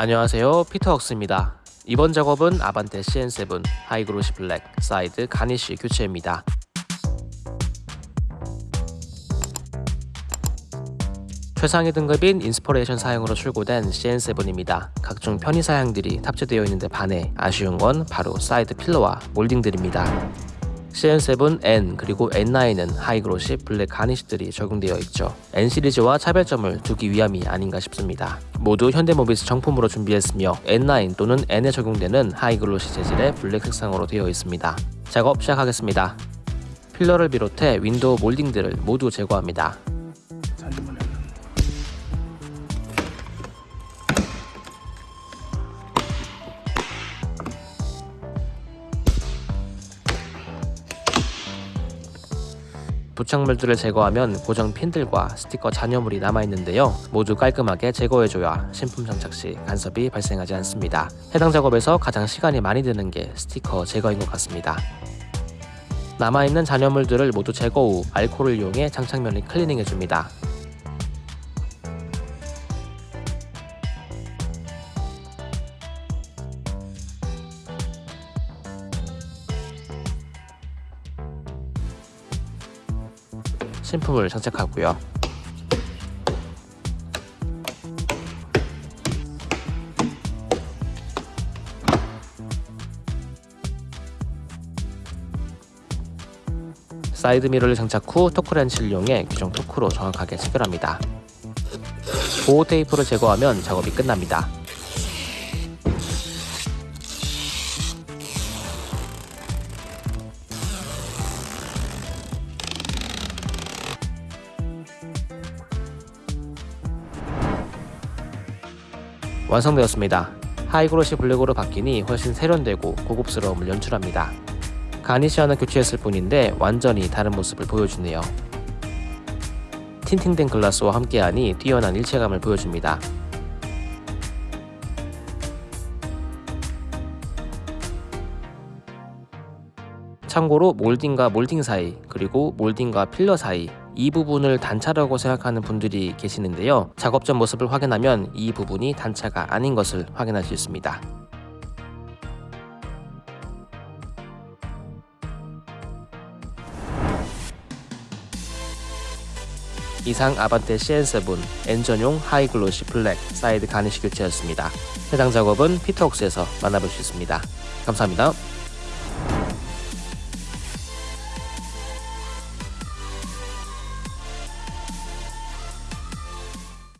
안녕하세요 피터웍스입니다 이번 작업은 아반떼 CN7 high glossy black side garnish 교체입니다 최상위 등급인 인스퍼레이션 사양으로 출고된 CN7입니다. 각종 편의 사양들이 탑재되어 있는데 반해 아쉬운 건 바로 side pillar와 몰딩들입니다. CN7N 그리고 N9은 high glossy black garnish들이 적용되어 있죠. N 시리즈와 차별점을 두기 위함이 아닌가 싶습니다. 모두 현대모비스 정품으로 준비했으며 N9 또는 N에 적용되는 high glossy 재질의 black 색상으로 되어 있습니다. 작업 시작하겠습니다. pillar를 비롯해 윈도우 몰딩들을 모두 제거합니다. 부착물들을 제거하면 고정 핀들과 스티커 잔여물이 남아있는데요. 모두 깔끔하게 제거해줘야 신품 장착 시 간섭이 발생하지 않습니다. 해당 작업에서 가장 시간이 많이 드는 게 스티커 제거인 것 같습니다. 남아있는 잔여물들을 모두 제거 후 알코올을 이용해 장착면을 클리닝해줍니다. 신품을 장착하고요. 사이드 미러를 장착 후 토크렌치를 이용해 규정 토크로 정확하게 체결합니다. 보호 테이프를 제거하면 작업이 끝납니다. 완성되었습니다. high glossy black으로 바뀌니 훨씬 세련되고 고급스러움을 연출합니다. 가니시아는 교체했을 뿐인데 완전히 다른 모습을 보여주네요. 틴팅된 글라스와 함께하니 뛰어난 일체감을 보여줍니다. 참고로 몰딩과 몰딩 사이 그리고 몰딩과 필러 사이 이 부분을 단차라고 생각하는 분들이 계시는데요 작업 전 모습을 확인하면 이 부분이 단차가 아닌 것을 확인할 수 있습니다 이상 아반떼 CN7 N전용 high glossy black side garnish 교체였습니다. 해당 작업은 피터웍스에서 만나볼 수 있습니다. 감사합니다.